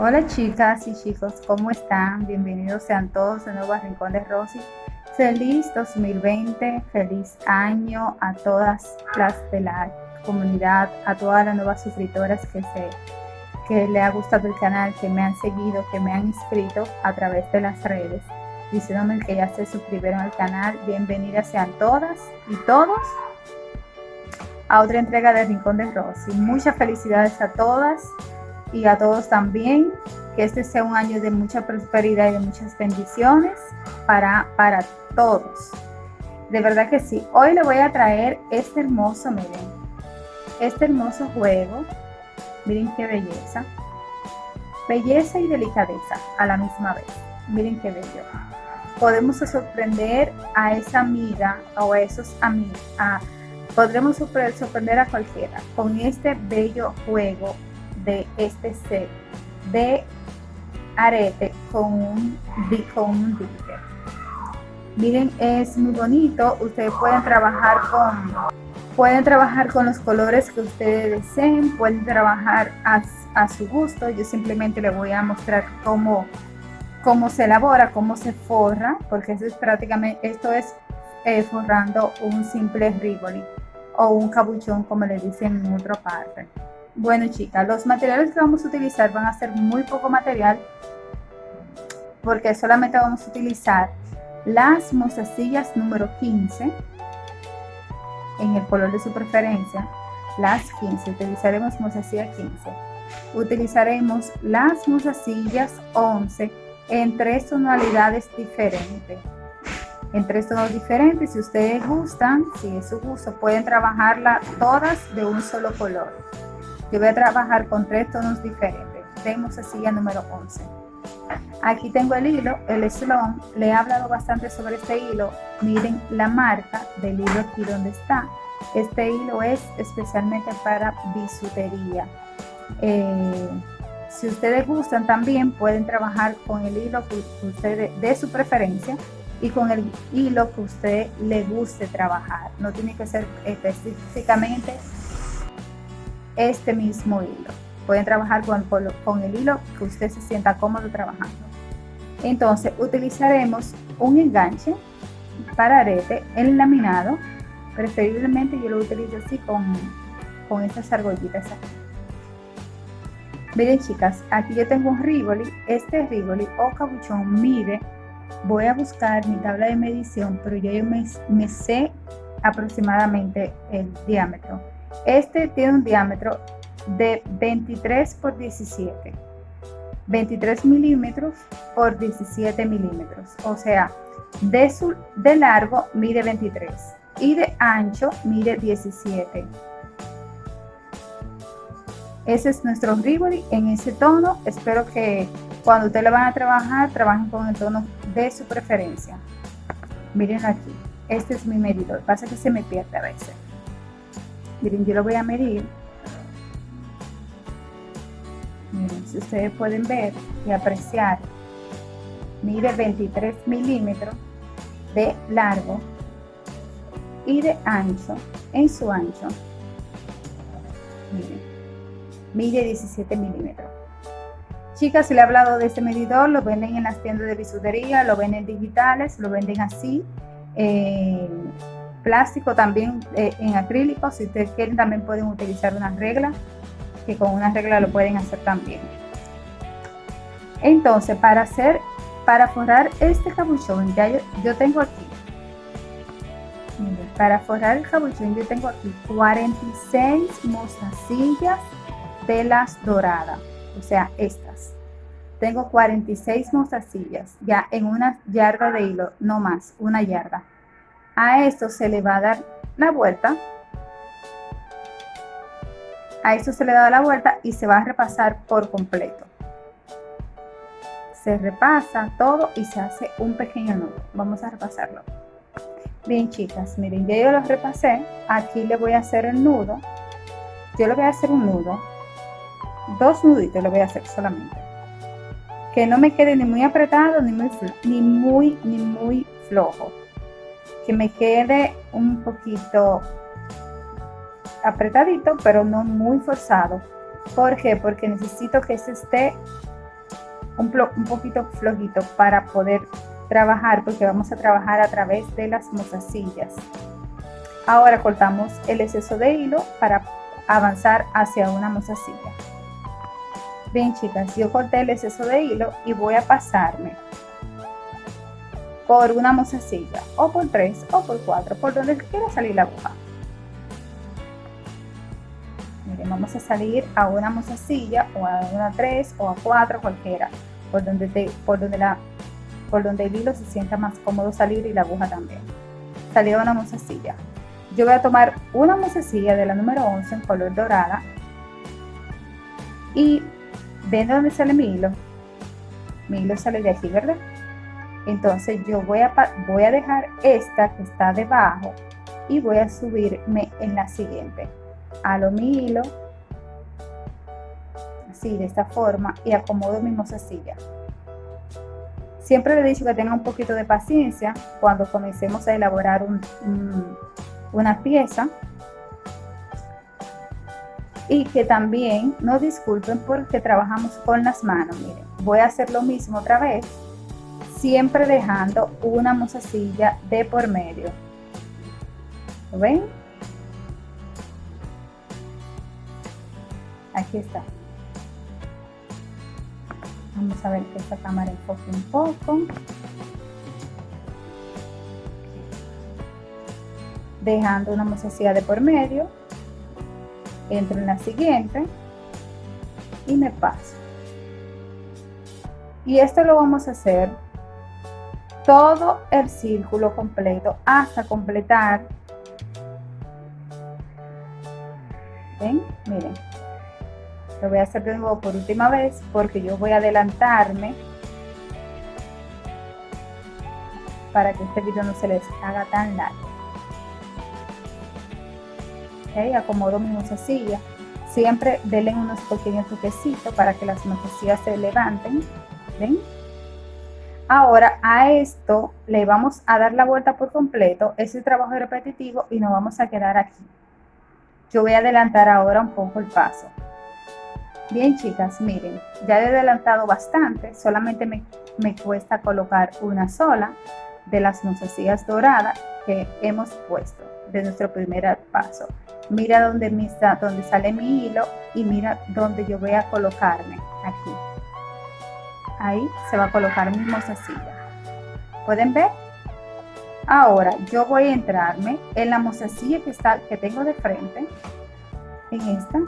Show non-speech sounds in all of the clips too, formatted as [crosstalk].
Hola chicas y chicos, ¿cómo están? Bienvenidos sean todos de nuevo a Rincón de Rosy. Feliz 2020, feliz año a todas las de la comunidad, a todas las nuevas suscriptoras que, se, que le ha gustado el canal, que me han seguido, que me han inscrito a través de las redes, diciéndome que ya se suscribieron al canal. Bienvenidas sean todas y todos a otra entrega de Rincón de Rosy. Muchas felicidades a todas y a todos también. Que este sea un año de mucha prosperidad y de muchas bendiciones para, para todos. De verdad que sí. Hoy le voy a traer este hermoso, miren, este hermoso juego. Miren qué belleza. Belleza y delicadeza a la misma vez. Miren qué bello. Podemos sorprender a esa amiga o a esos amigos. podremos sorprender a cualquiera con este bello juego de este set de arete con un, con un Miren, es muy bonito. Ustedes pueden trabajar con pueden trabajar con los colores que ustedes deseen, pueden trabajar a, a su gusto. Yo simplemente les voy a mostrar cómo, cómo se elabora, cómo se forra, porque eso es prácticamente, esto es eh, forrando un simple rivoli o un cabuchón como le dicen en otra parte. Bueno chicas, los materiales que vamos a utilizar van a ser muy poco material porque solamente vamos a utilizar las mozasillas número 15 en el color de su preferencia, las 15, utilizaremos mozasilla 15. Utilizaremos las mozasillas 11 en tres tonalidades diferentes. En tres tonos diferentes, si ustedes gustan, si es su gusto, pueden trabajarla todas de un solo color. Yo voy a trabajar con tres tonos diferentes. Vemos así el número 11. Aquí tengo el hilo, el Sloan. Le he hablado bastante sobre este hilo. Miren la marca del hilo aquí donde está. Este hilo es especialmente para bisutería. Eh, si ustedes gustan también pueden trabajar con el hilo que ustedes de su preferencia y con el hilo que usted le guste trabajar. No tiene que ser específicamente este mismo hilo. Pueden trabajar con, con el hilo que usted se sienta cómodo trabajando. Entonces utilizaremos un enganche para arete laminado. Preferiblemente yo lo utilizo así con, con estas argollitas aquí. Miren chicas, aquí yo tengo un rivoli. Este rivoli o cabuchón mide, voy a buscar mi tabla de medición, pero yo me, me sé aproximadamente el diámetro este tiene un diámetro de 23 por 17. 23 milímetros por 17 milímetros. O sea, de, su, de largo mide 23 y de ancho mide 17. Ese es nuestro Rivoli en ese tono. Espero que cuando ustedes lo van a trabajar, trabajen con el tono de su preferencia. Miren aquí. Este es mi medidor. Pasa que se me pierde a veces. Miren, yo lo voy a medir. Miren, si ustedes pueden ver y apreciar, mide 23 milímetros de largo y de ancho, en su ancho, miren, mide 17 milímetros. Chicas, si le he hablado de este medidor, lo venden en las tiendas de bisutería, lo venden digitales, lo venden así. Eh, plástico, también eh, en acrílico. Si ustedes quieren, también pueden utilizar una regla, que con una regla lo pueden hacer también. Entonces, para hacer, para forrar este cabuchón, ya yo, tengo aquí, para forrar el cabuchón yo tengo aquí 46 mostacillas de las doradas, o sea, estas. Tengo 46 mostacillas ya en una yarda de hilo, no más, una yarda. A esto se le va a dar la vuelta. A esto se le da la vuelta y se va a repasar por completo. Se repasa todo y se hace un pequeño nudo. Vamos a repasarlo. Bien chicas, miren, ya yo lo repasé. Aquí le voy a hacer el nudo. Yo le voy a hacer un nudo. Dos nuditos le voy a hacer solamente. Que no me quede ni muy apretado ni muy, ni muy, ni muy flojo que me quede un poquito apretadito, pero no muy forzado. ¿Por qué? Porque necesito que se esté un, un poquito flojito para poder trabajar porque vamos a trabajar a través de las mozasillas. Ahora cortamos el exceso de hilo para avanzar hacia una mozasilla. Bien chicas, yo corté el exceso de hilo y voy a pasarme por una mozasilla o por tres o por cuatro, por donde quiera salir la aguja. Miren, vamos a salir a una mozasilla o a una tres o a cuatro, cualquiera, por donde, te, por donde, la, por donde el hilo se sienta más cómodo salir y la aguja también. Salir a una mozasilla. Yo voy a tomar una mozasilla de la número 11 en color dorada y ven de dónde sale mi hilo. Mi hilo sale de aquí, ¿verdad? Entonces yo voy a, voy a dejar esta que está debajo y voy a subirme en la siguiente. Halo mi hilo, así de esta forma y acomodo mi mozasilla. Siempre le he dicho que tenga un poquito de paciencia cuando comencemos a elaborar un una pieza y que también no disculpen porque trabajamos con las manos. Miren, voy a hacer lo mismo otra vez, siempre dejando una mozasilla de por medio. ¿Lo ven? Aquí está. Vamos a ver que esta cámara enfoque un poco. dejando una mozasilla de por medio, entro en la siguiente y me paso. Y esto lo vamos a hacer todo el círculo completo hasta completar. ¿Ven? Miren. Lo voy a hacer de nuevo por última vez porque yo voy a adelantarme para que este video no se les haga tan largo acomodo mi mozasilla. Siempre denle unos pequeños toquecitos para que las mozasillas se levanten. ¿Ven? Ahora a esto le vamos a dar la vuelta por completo, ese trabajo repetitivo y nos vamos a quedar aquí. Yo voy a adelantar ahora un poco el paso. Bien chicas, miren, ya he adelantado bastante, solamente me, me cuesta colocar una sola de las mozasillas doradas que hemos puesto de nuestro primer paso mira donde, donde sale mi hilo y mira donde yo voy a colocarme aquí ahí se va a colocar mi mozasilla pueden ver ahora yo voy a entrarme en la mozasilla que está que tengo de frente. En esta.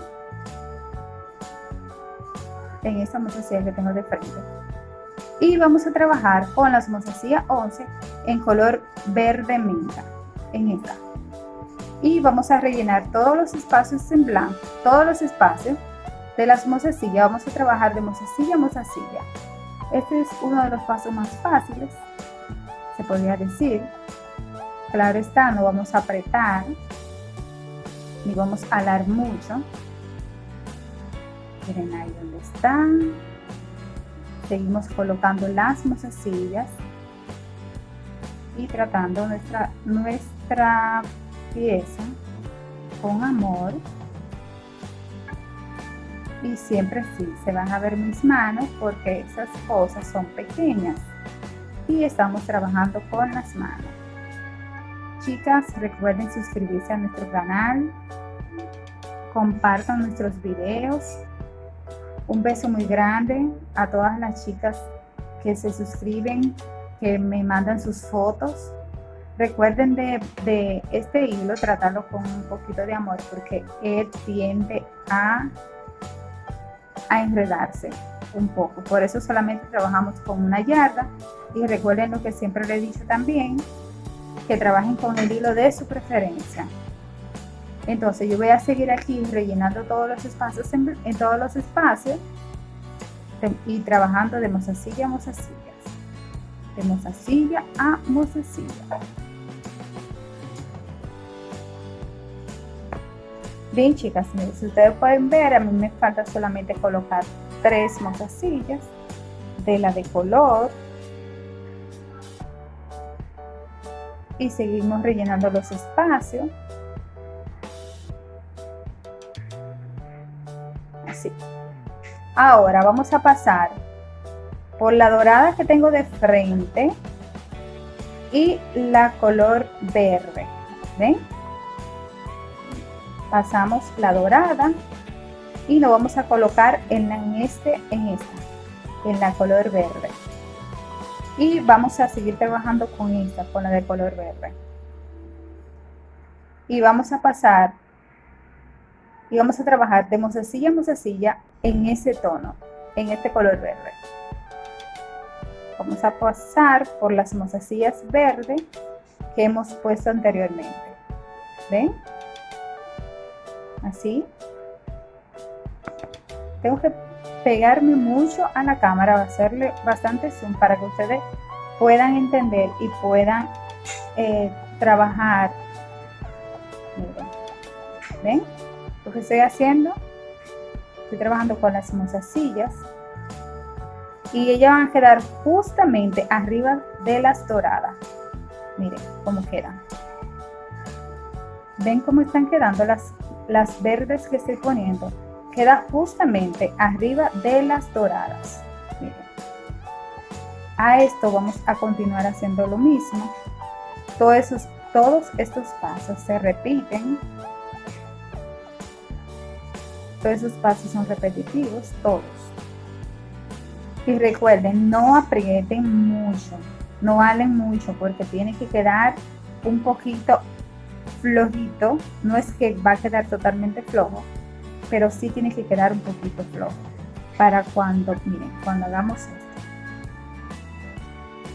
En esta mozasilla que tengo de frente. Y vamos a trabajar con las mozasillas 11 en color verde menta. En esta. Y vamos a rellenar todos los espacios en blanco, todos los espacios de las mozasillas. Vamos a trabajar de mozasilla a mozasilla. Este es uno de los pasos más fáciles, se podría decir. Claro está, no vamos a apretar, ni vamos a alar mucho. Miren ahí donde están. Seguimos colocando las mozasillas y tratando nuestra, nuestra pieza con amor y siempre sí, se van a ver mis manos porque esas cosas son pequeñas y estamos trabajando con las manos. Chicas, recuerden suscribirse a nuestro canal, compartan nuestros videos. Un beso muy grande a todas las chicas que se suscriben, que me mandan sus fotos Recuerden de, este hilo tratarlo con un poquito de amor porque él tiende a, a enredarse un poco. Por eso solamente trabajamos con una yarda y recuerden lo que siempre le he dicho también, que trabajen con el hilo de su preferencia. Entonces yo voy a seguir aquí rellenando todos los espacios en, todos los espacios y trabajando de mozasilla a mozasilla. De mozasilla a mozasilla. Bien chicas, si ustedes pueden ver, a mí me falta solamente colocar tres mozasillas de la de color y seguimos rellenando los espacios así ahora vamos a pasar por la dorada que tengo de frente y la color verde. ¿Ven? Pasamos la dorada y lo vamos a colocar en, en este, en esta, en la color verde. Y vamos a seguir trabajando con esta, con la de color verde. Y vamos a pasar y vamos a trabajar de mozasilla a mozasilla en ese tono, en este color verde. Vamos a pasar por las mozasillas verdes que hemos puesto anteriormente. ¿Ven? Así. Tengo que pegarme mucho a la cámara, hacerle bastante zoom para que ustedes puedan entender y puedan eh, trabajar. Miren. ¿Ven? Lo que estoy haciendo, estoy trabajando con las mozasillas y ellas van a quedar justamente arriba de las doradas. Miren cómo quedan. ¿Ven cómo están quedando las, las verdes que estoy poniendo? Queda justamente arriba de las doradas. Miren. A esto vamos a continuar haciendo lo mismo. Todos, esos, todos estos pasos se repiten. Todos esos pasos son repetitivos, todos. Y recuerden, no aprieten mucho, no halen mucho porque tiene que quedar un poquito flojito. No es que va a quedar totalmente flojo, pero sí tiene que quedar un poquito flojo para cuando, miren, cuando hagamos esto.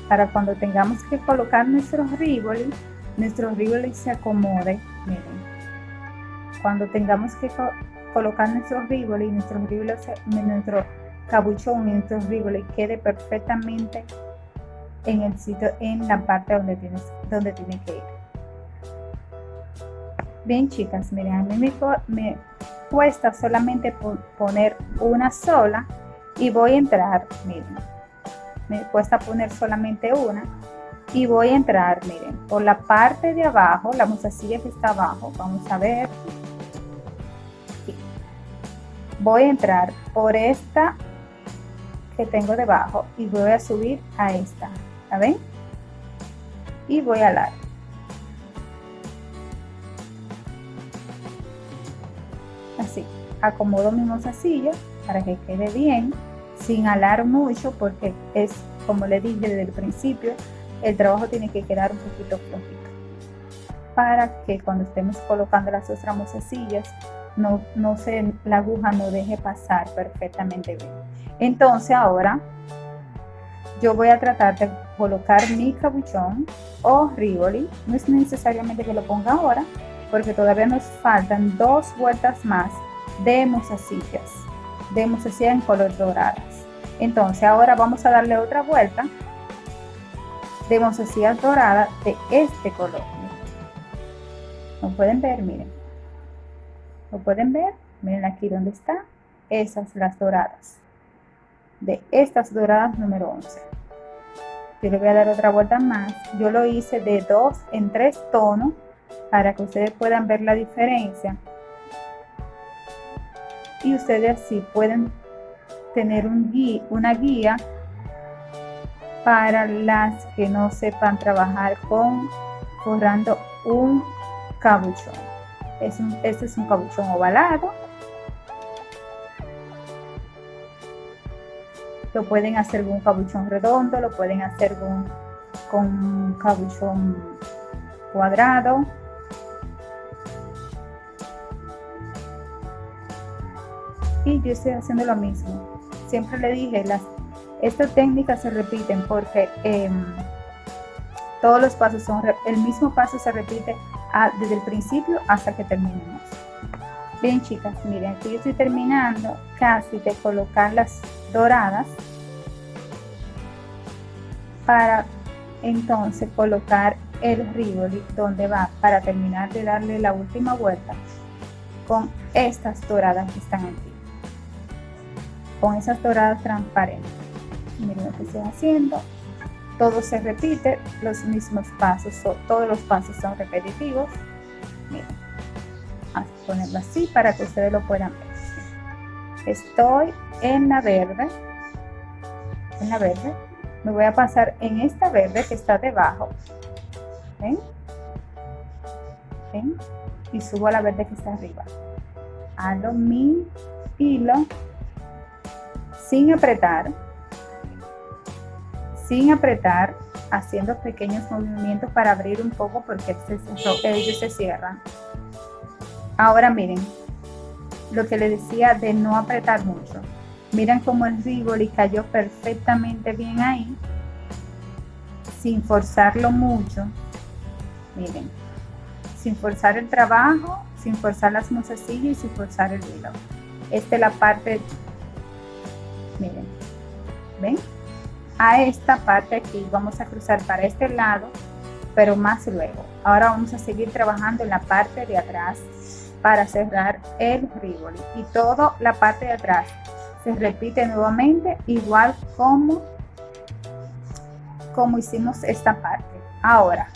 Para cuando tengamos que colocar nuestro rivoli, nuestro rivoli se acomode, miren. Cuando tengamos que colocar nuestro rivoli, nuestro rivoli, nuestro cabuchón y quede perfectamente en el sitio, en la parte donde, tienes, donde tiene que ir. Bien chicas, miren, a mí me, cuesta solamente poner una sola y voy a entrar, miren, me cuesta poner solamente una y voy a entrar, miren, por la parte de abajo, la musacilla que está abajo, vamos a ver, voy a entrar por esta que tengo debajo y voy a subir a esta, ¿la ven? Y voy a alar. Acomodo mi mozasilla para que quede bien, sin alar mucho porque es, como le dije desde el principio, el trabajo tiene que quedar un poquito flojito para que cuando estemos colocando las otras mozasillas no, no se, la aguja no deje pasar perfectamente bien. Entonces ahora yo voy a tratar de colocar mi cabuchón o rivoli. No es necesariamente que lo ponga ahora porque todavía nos faltan dos vueltas más de mozasillas, de mozasillas en color doradas. Entonces ahora vamos a darle otra vuelta de mozasillas doradas de este color. ¿Lo pueden ver? Miren. ¿Lo pueden ver? Miren aquí donde está. Esas las doradas de estas doradas número 11 yo le voy a dar otra vuelta más yo lo hice de 2 en 3 tonos para que ustedes puedan ver la diferencia y ustedes así pueden tener un una guía para las que no sepan trabajar con forrando un cabuchón es este es un cabuchón ovalado Lo pueden hacer con un cabuchón redondo, lo pueden hacer con, con un cabuchón cuadrado. Y yo estoy haciendo lo mismo. Siempre le dije, las, estas técnicas se repiten porque em, todos los pasos son, el mismo paso se repite desde el principio hasta que terminemos. Bien chicas, miren, aquí yo estoy terminando casi de colocar las doradas para entonces colocar el rivoli donde va para terminar de darle la última vuelta con estas doradas que están aquí con esas doradas transparentes miren lo que estoy haciendo todo se repite los mismos pasos todos los pasos son repetitivos miren vamos a ponerlo así para que ustedes lo puedan ver estoy en la verde en la verde, me voy a pasar en esta verde que está debajo. ¿Ven? ¿Ven? Y subo a la verde que está arriba. Hago mi hilo sin apretar. Sin apretar, haciendo pequeños movimientos para abrir un poco porque ellos se cierran. Ahora miren, lo que le decía de no apretar mucho. Miren cómo el Rivoli cayó perfectamente bien ahí, sin forzarlo mucho. Miren, sin forzar el trabajo, sin forzar las mozasillas y sin forzar el hilo. Esta es la parte, miren, ¿ven? A esta parte aquí vamos a cruzar para este lado, pero más luego. Ahora vamos a seguir trabajando en la parte de atrás para cerrar el Rivoli y toda la parte de atrás se repite nuevamente igual como como hicimos esta parte ahora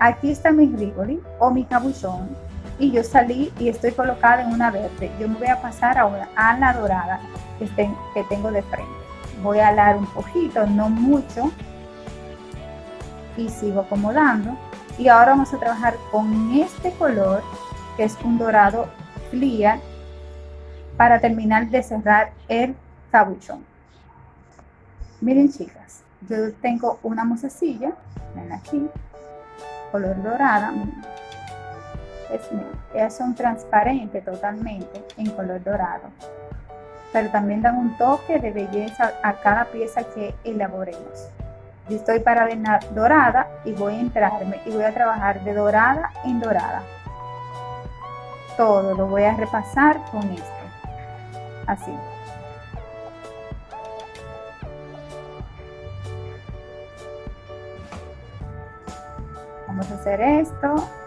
aquí está mi Rivoli o mi cabuchón y yo salí y estoy colocada en una verde. Yo me voy a pasar ahora a la dorada que, tengo de frente. Voy a alar un poquito no mucho y sigo acomodando. Y ahora vamos a trabajar con este color que es un dorado clear para terminar de cerrar el cabuchón. Miren chicas, yo tengo una musecilla, ven aquí, color dorada, es, ellas son transparentes totalmente en color dorado, pero también dan un toque de belleza a cada pieza que elaboremos. Yo estoy para dorada y voy a entrarme y voy a trabajar de dorada en dorada. Todo lo voy a repasar con esto. Así. Vamos a hacer esto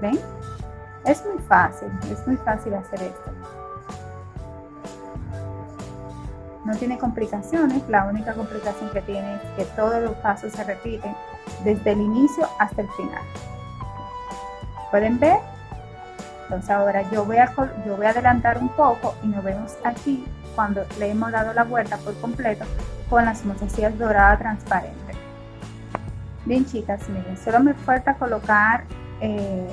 ven es muy fácil es muy fácil hacer esto no tiene complicaciones la única complicación que tiene es que todos los pasos se repiten desde el inicio hasta el final. ¿Pueden ver? Entonces ahora yo voy, a, yo voy a adelantar un poco y nos vemos aquí cuando le hemos dado la vuelta por completo con las mozasillas doradas transparentes. Bien chicas, miren, solo me falta colocar eh,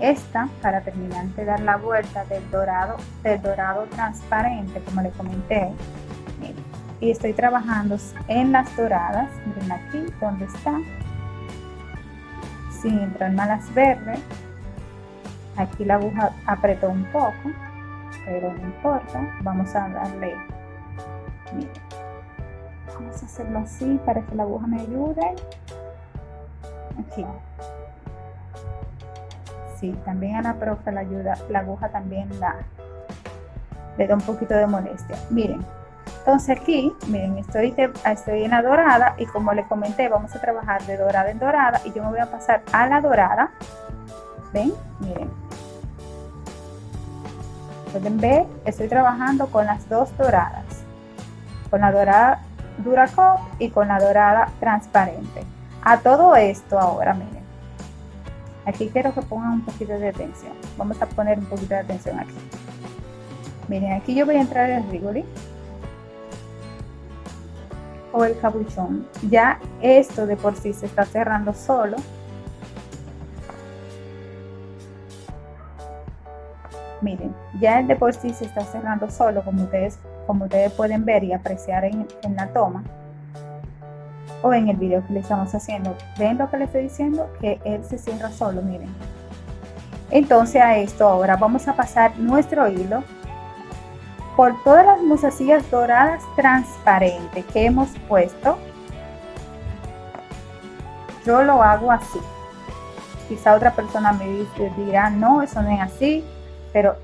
esta para terminar de dar la vuelta del dorado, del dorado transparente, como le comenté. Y estoy trabajando en las doradas miren aquí donde está sin entrar en las verdes aquí la aguja apretó un poco pero no importa vamos a darle. Vamos a hacerlo así para que la aguja me ayude. Aquí sí, también a la profe la ayuda la aguja también la le da un poquito de molestia miren entonces aquí, miren, estoy, estoy en la dorada y como les comenté, vamos a trabajar de dorada en dorada y yo me voy a pasar a la dorada. ¿Ven? Miren. Pueden ver, estoy trabajando con las dos doradas. Con la dorada Duracop y con la dorada transparente. A todo esto ahora, miren. Aquí quiero que pongan un poquito de atención. Vamos a poner un poquito de atención aquí. Miren, aquí yo voy a entrar el rigoli o el cabuchón. Ya esto de por sí se está cerrando solo. Miren, ya el de por sí se está cerrando solo, como ustedes, como ustedes pueden ver y apreciar en, en la toma o en el video que le estamos haciendo. ¿Ven lo que les estoy diciendo? Que él se cierra solo, miren. Entonces a esto ahora vamos a pasar nuestro hilo por todas las mozasillas doradas transparentes que hemos puesto, yo lo hago así. Quizá otra persona me dirá, no, eso no es así, pero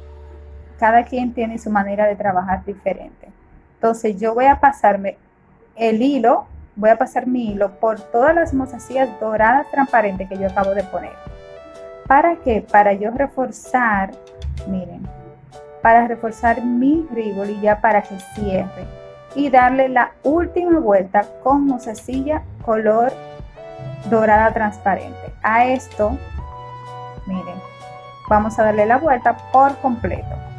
cada quien tiene su manera de trabajar diferente. Entonces yo voy a pasarme el hilo, voy a pasar mi hilo por todas las mozasillas doradas transparentes que yo acabo de poner. ¿Para qué? Para yo reforzar, miren, para reforzar mi riboli ya para que cierre y darle la última vuelta con mozasilla color dorada transparente. A esto, miren, vamos a darle la vuelta por completo.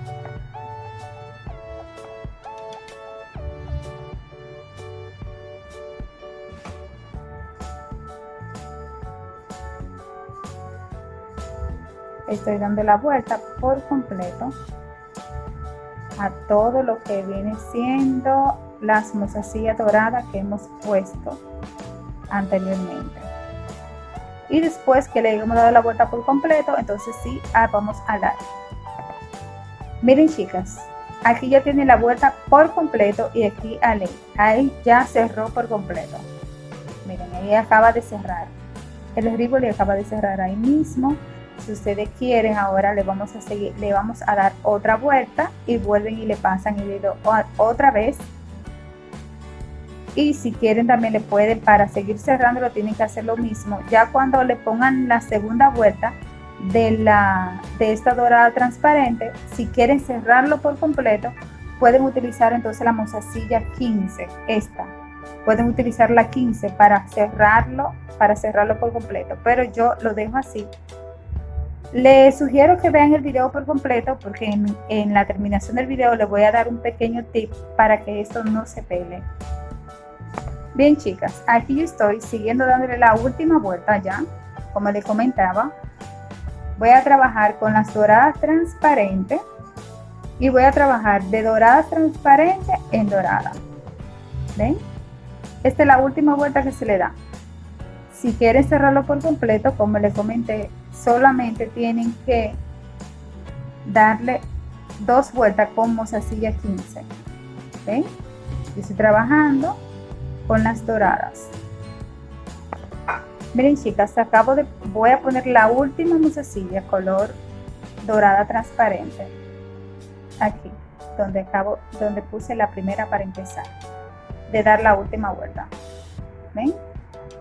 Estoy dando la vuelta por completo a todo lo que viene siendo las mozasillas doradas que hemos puesto anteriormente. Y después que le hemos dado la vuelta por completo entonces sí ah, vamos a dar. Miren chicas aquí ya tiene la vuelta por completo y aquí ahí ya cerró por completo. Miren ahí acaba de cerrar. El le acaba de cerrar ahí mismo si ustedes quieren ahora le vamos a seguir le vamos a dar otra vuelta y vuelven y le pasan el hilo otra vez. Y si quieren también le pueden para seguir cerrando lo tienen que hacer lo mismo. Ya cuando le pongan la segunda vuelta de la de esta dorada transparente si quieren cerrarlo por completo pueden utilizar entonces la mozasilla 15 esta. Pueden utilizar la 15 para cerrarlo para cerrarlo por completo. Pero yo lo dejo así les sugiero que vean el video por completo porque en, la terminación del video les voy a dar un pequeño tip para que esto no se pele Bien chicas, aquí yo estoy siguiendo dándole la última vuelta ya, como les comentaba. Voy a trabajar con las doradas transparentes y voy a trabajar de dorada transparente en dorada. ¿Ven? Esta es la última vuelta que se le da. Si quieren cerrarlo por completo, como les comenté, solamente tienen que darle dos vueltas con mozasilla 15. ¿Ven? Yo estoy trabajando con las doradas. Miren chicas, acabo de, voy a poner la última musecilla color dorada transparente. Aquí, donde acabo, donde puse la primera para empezar. De dar la última vuelta. ¿Ven?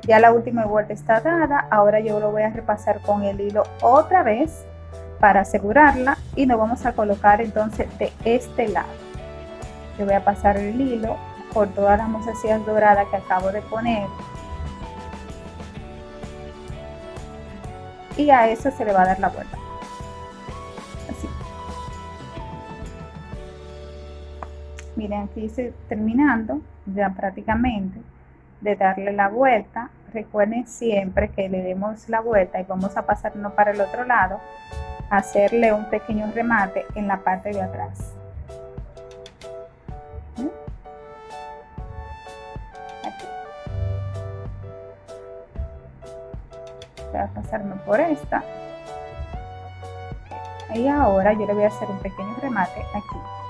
Ya la última vuelta está dada. Ahora yo lo voy a repasar con el hilo otra vez para asegurarla y nos vamos a colocar entonces de este lado. Yo voy a pasar el hilo por todas las mozasillas doradas que acabo de poner. Y a eso se le va a dar la vuelta. Así. Miren, aquí estoy terminando ya prácticamente de darle la vuelta. Recuerden siempre que le demos la vuelta y vamos a pasarnos para el otro lado, hacerle un pequeño remate en la parte de atrás. voy a pasarme por esta y ahora yo le voy a hacer un pequeño remate aquí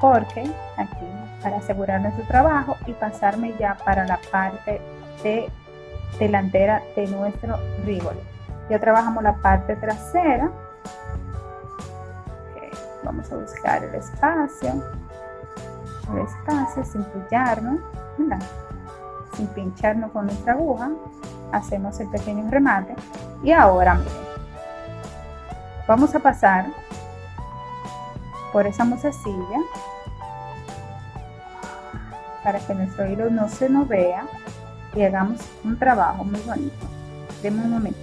porque aquí para asegurar nuestro trabajo y pasarme ya para la parte de delantera de nuestro ribole ya trabajamos la parte trasera. Vamos a buscar el espacio. El espacio sin pillarnos sin pincharnos con nuestra aguja. Hacemos el pequeño remate. Y ahora vamos a pasar por esa mozasilla para que nuestro hilo no se nos vea y hagamos un trabajo muy bonito. Denme un momento.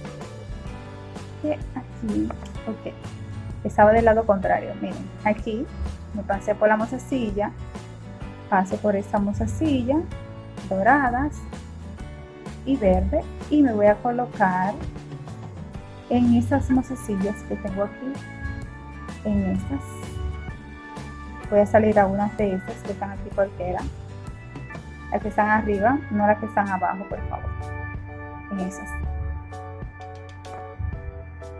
Que aquí ok. Estaba del lado contrario miren aquí me pasé por la mozasilla paso por esta mozasilla doradas y verde y me voy a colocar en estas mozasillas que tengo aquí en estas voy a salir a unas de estas que están aquí cualquiera. Las que están arriba no las que están abajo por favor. En esas.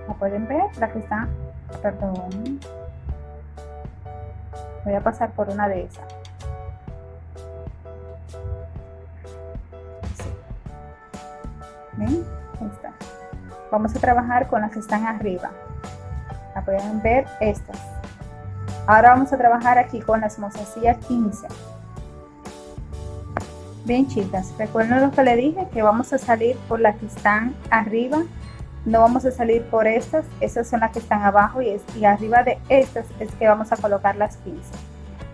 ¿la pueden ver? la que está perdón. Voy a pasar por una de esas. Vamos a trabajar con las que están arriba. La pueden ver estas. Ahora vamos a trabajar aquí con las mozasillas 15. Bien chicas, recuerden lo que le dije, que vamos a salir por las que están arriba. No vamos a salir por estas, esas son las que están abajo y, y arriba de estas es que vamos a colocar las 15.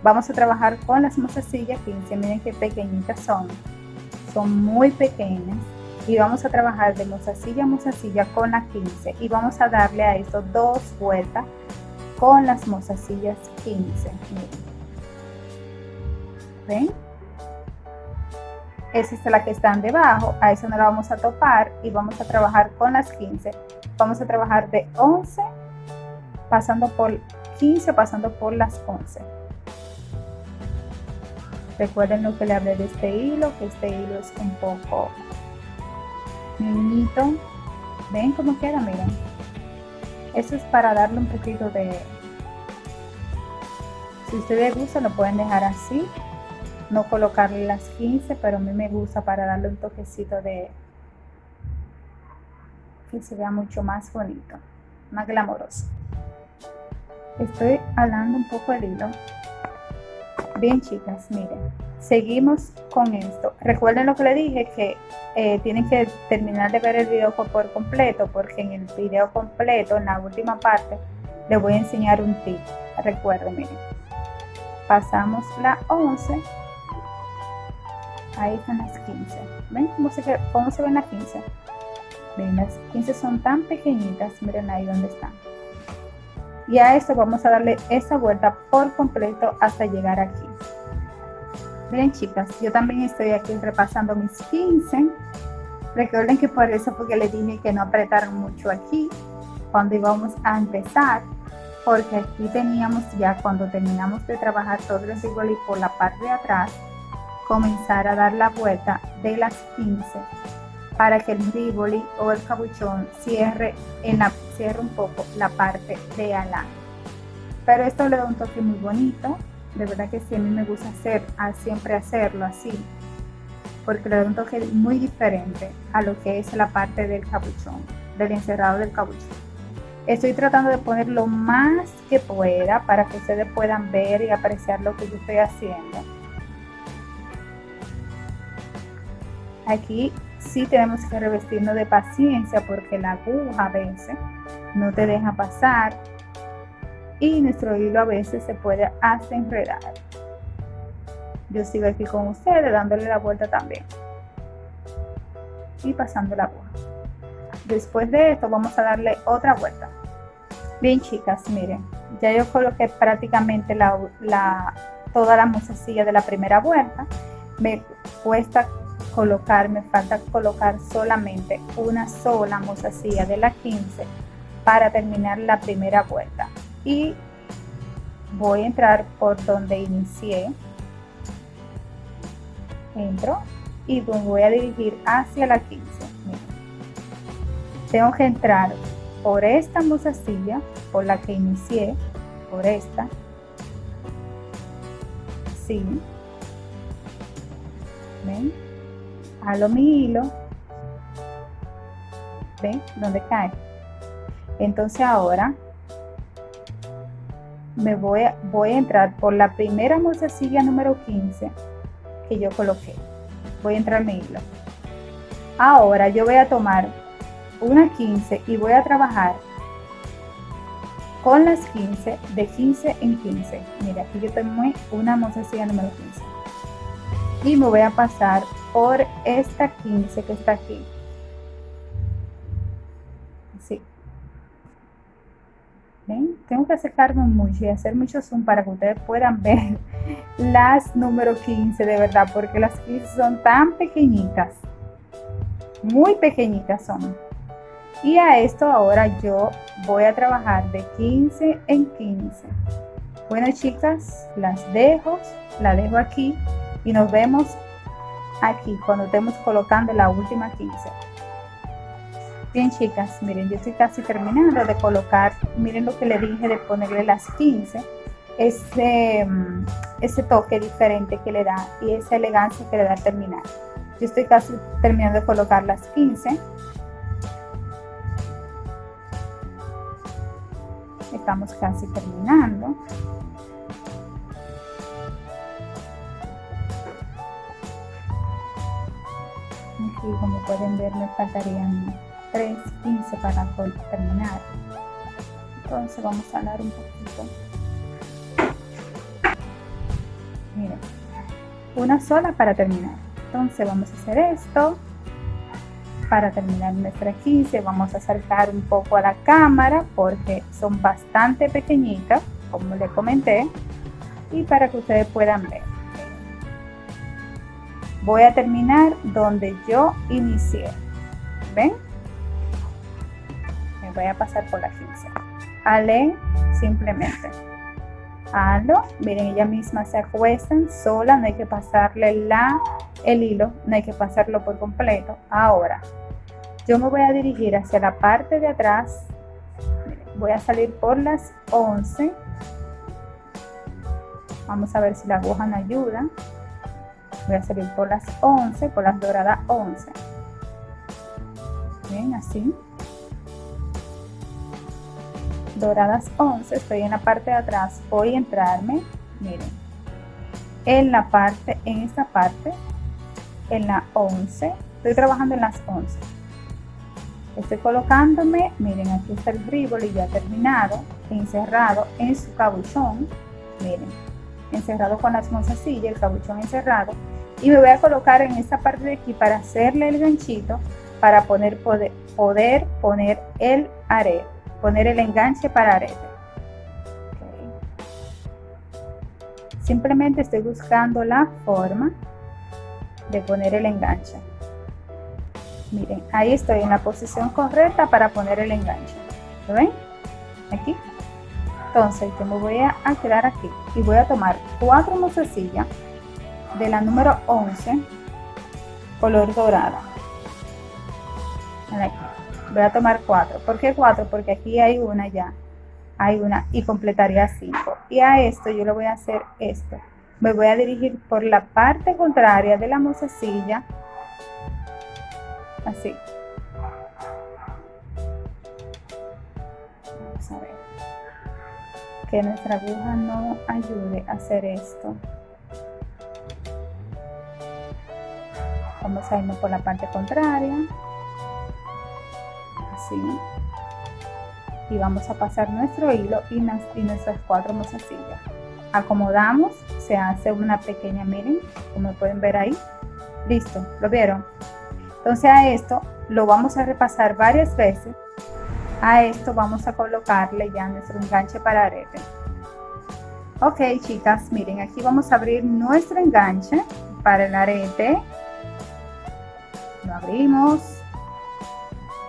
Vamos a trabajar con las mozasillas 15, miren qué pequeñitas son. Son muy pequeñas y vamos a trabajar de mozasilla a mozasilla con la 15 y vamos a darle a esto dos vueltas con las mozasillas 15 ven esa es la que están debajo a esa no la vamos a topar y vamos a trabajar con las 15 vamos a trabajar de 11 pasando por 15, pasando por las 11. Recuerden lo que le hablé de este hilo, que este hilo es un poco niñito. ¿Ven cómo queda? Miren. Eso es para darle un poquito de... Si ustedes gustan lo pueden dejar así. No colocarle las 15, pero a mí me gusta para darle un toquecito de... Que se vea mucho más bonito, más glamoroso. Estoy hablando un poco el hilo Bien chicas, miren, seguimos con esto. Recuerden lo que le dije, que eh, tienen que terminar de ver el video por completo, porque en el video completo, en la última parte, les voy a enseñar un tip. Recuerden, miren, pasamos la 11, ahí están las 15. ¿Ven cómo se, ven las 15? Ven, las 15 son tan pequeñitas, miren ahí donde están y a esto vamos a darle esa vuelta por completo hasta llegar aquí bien chicas yo también estoy aquí repasando mis 15 recuerden que por eso porque les dije que no apretaron mucho aquí cuando íbamos a empezar porque aquí teníamos ya cuando terminamos de trabajar todo el y por la parte de atrás comenzar a dar la vuelta de las 15 para que el rivoli o el cabuchón cierre, en la, cierre un poco la parte de adelante. Pero esto le da un toque muy bonito, de verdad que sí, a mí me gusta hacer, siempre hacerlo así, porque le da un toque muy diferente a lo que es la parte del cabuchón, del encerrado del cabuchón. Estoy tratando de poner lo más que pueda para que ustedes puedan ver y apreciar lo que yo estoy haciendo. Aquí sí tenemos que revestirnos de paciencia porque la aguja a veces no te deja pasar y nuestro hilo a veces se puede hasta enredar. Yo sigo aquí con ustedes dándole la vuelta también y pasando la aguja. Después de esto vamos a darle otra vuelta. Bien chicas, miren, ya yo coloqué prácticamente la, toda la musecilla de la primera vuelta. Me cuesta colocar, me falta colocar solamente una sola mozasilla de la 15 para terminar la primera vuelta y voy a entrar por donde inicié. Entro y voy a dirigir hacia la 15 tengo que entrar por esta mozasilla por la que inicié por esta. Sí. Ven halo mi hilo. Ven donde cae entonces ahora me voy a, voy a entrar por la primera mozasilla número 15 que yo coloqué. Voy a entrar mi hilo ahora yo voy a tomar una 15 y voy a trabajar con las 15 de 15 en 15 mira aquí yo tengo una mozasilla número 15 y me voy a pasar por esta 15 que está aquí. Tengo que acercarme mucho y hacer mucho zoom para que ustedes puedan [laughs] ver las número 15 de verdad, porque las 15 son tan pequeñitas. Muy pequeñitas son. Y a esto ahora yo voy a trabajar de 15 en 15. Bueno chicas, las dejo, la dejo aquí y nos vemos aquí cuando estemos colocando la última 15 bien chicas miren yo estoy casi terminando de colocar miren lo que le dije de ponerle las 15 ese, mm, ese toque diferente que le da y esa elegancia que le da al terminar. Yo estoy casi terminando de colocar las 15 estamos casi terminando. Aquí como pueden ver me faltarían 3 15 para terminar. Entonces vamos a hablar un poquito. Miren una sola para terminar. Entonces vamos a hacer esto. Para terminar nuestra 15 vamos a acercar un poco a la cámara porque son bastante pequeñitas como les comenté y para que ustedes puedan ver. Voy a terminar donde yo inicié. Ven voy a pasar por la 15 ale simplemente. Halo, miren, ella misma se acuestan sola, no hay que pasarle la, el hilo, no hay que pasarlo por completo. Ahora, yo me voy a dirigir hacia la parte de atrás, voy a salir por las 11. Vamos a ver si la aguja me ayuda. Voy a salir por las 11, por las doradas 11. Bien, así doradas 11 estoy en la parte de atrás voy a entrarme miren en la parte en esta parte en la 11 estoy trabajando en las 11 estoy colocándome miren aquí está el y ya terminado encerrado en su cabuchón miren encerrado con las mozasillas el cabuchón encerrado y me voy a colocar en esta parte de aquí para hacerle el ganchito para poner, poder, poder poner el arete poner el enganche para arete. Simplemente estoy buscando la forma de poner el enganche. Miren, ahí estoy en la posición correcta para poner el enganche. ¿Lo ven? Aquí. Entonces yo me voy a quedar aquí y voy a tomar cuatro mozasillas de la número 11 color dorada. Aquí voy a tomar cuatro. ¿Por qué cuatro? Porque aquí hay una ya. Hay una y completaría cinco. Y a esto yo le voy a hacer esto. Me voy a dirigir por la parte contraria de la mozasilla. Así. Vamos a ver. Que nuestra aguja no ayude a hacer esto. Vamos a irnos por la parte contraria y vamos a pasar nuestro hilo y, nuestras cuatro mozasillas. Acomodamos se hace una pequeña miren como pueden ver ahí. Listo lo vieron entonces a esto lo vamos a repasar varias veces. A esto vamos a colocarle ya nuestro enganche para arete. Ok chicas miren aquí vamos a abrir nuestro enganche para el arete. Lo abrimos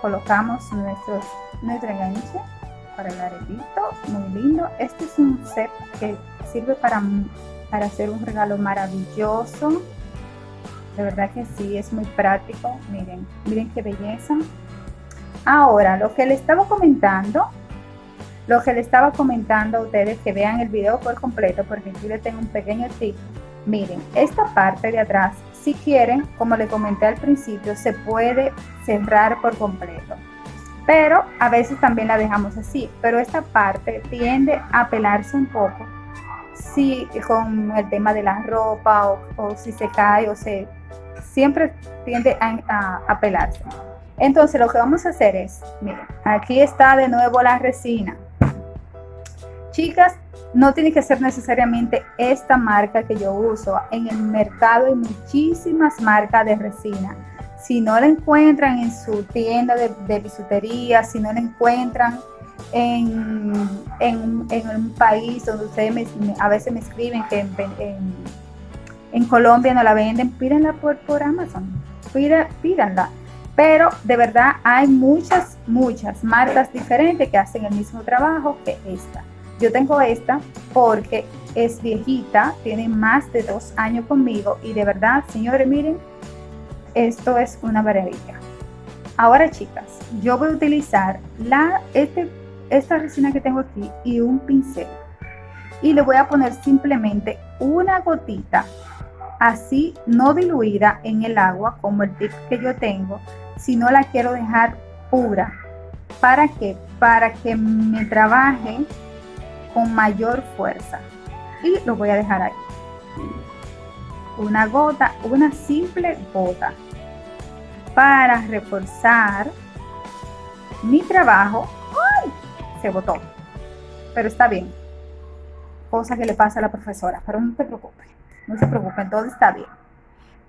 colocamos nuestros, nuestro enganche para el aretito, muy lindo. Este es un set que sirve para, para hacer un regalo maravilloso. De verdad que sí, es muy práctico. Miren, miren qué belleza. Ahora, lo que le estaba comentando, lo que le estaba comentando a ustedes, que vean el video por completo, porque aquí le tengo un pequeño tip. Miren, esta parte de atrás si quieren, como le comenté al principio, se puede cerrar por completo. Pero a veces también la dejamos así. Pero esta parte tiende a pelarse un poco si con el tema de la ropa o, si se cae o se... Siempre tiende a, a pelarse. Entonces lo que vamos a hacer es, miren, aquí está de nuevo la resina. Chicas, no tiene que ser necesariamente esta marca que yo uso. En el mercado hay muchísimas marcas de resina. Si no la encuentran en su tienda de, bisutería, si no la encuentran en, un país donde ustedes a veces me escriben que en, Colombia no la venden, pídanla por, por Amazon, pídanla. Pero de verdad hay muchas, muchas marcas diferentes que hacen el mismo trabajo que esta. Yo tengo esta porque es viejita, tiene más de dos años conmigo y de verdad, señores, miren, esto es una maravilla. Ahora, chicas, yo voy a utilizar la, este, esta resina que tengo aquí y un pincel. Y le voy a poner simplemente una gotita, así no diluida en el agua como el tip que yo tengo, sino la quiero dejar pura. ¿Para qué? Para que me trabaje con mayor fuerza. Y lo voy a dejar ahí. Una gota una simple gota. Para reforzar mi trabajo. ¡Ay! se botó. Pero está bien. Cosa que le pasa a la profesora pero no te preocupes no se preocupen todo está bien.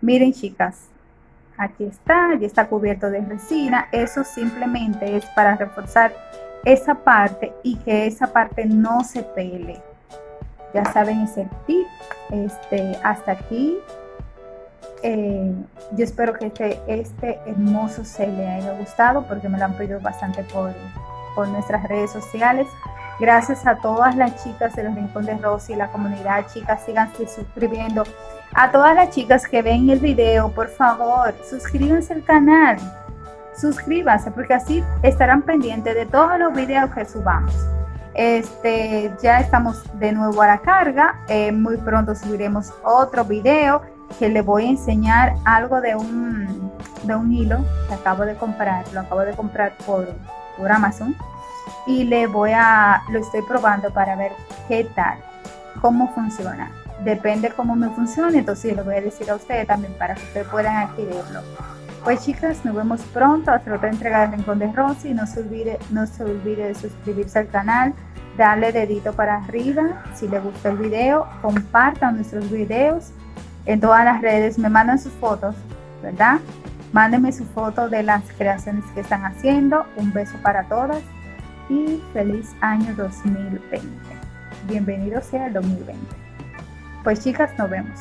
Miren chicas aquí está ya está cubierto de resina eso simplemente es para reforzar esa parte y que esa parte no se pele. Ya saben ese tip. Este, hasta aquí. Eh, yo espero que este, este hermoso se le haya gustado porque me lo han pedido bastante por, por nuestras redes sociales. Gracias a todas las chicas de los Rincón de Rosy, la comunidad, chicas, síganse suscribiendo. A todas las chicas que ven el video, por favor, suscríbanse al canal. Suscríbanse porque así estarán pendientes de todos los videos que subamos. Este, ya estamos de nuevo a la carga. Eh, muy pronto subiremos otro video que le voy a enseñar algo de un, de un hilo que acabo de comprar. Lo acabo de comprar por, por Amazon y le voy a, lo estoy probando para ver qué tal, cómo funciona. Depende cómo me funcione, entonces lo voy a decir a ustedes también para que ustedes puedan adquirirlo. Pues chicas, nos vemos pronto hasta otra entrega de Rincón de Rosy. No se olvide, no se olvide de suscribirse al canal, darle dedito para arriba si le gustó el video, compartan nuestros videos en todas las redes, me mandan sus fotos, ¿verdad? Mándenme su foto de las creaciones que están haciendo. Un beso para todas y feliz año 2020. Bienvenido sea el 2020. Pues chicas, nos vemos.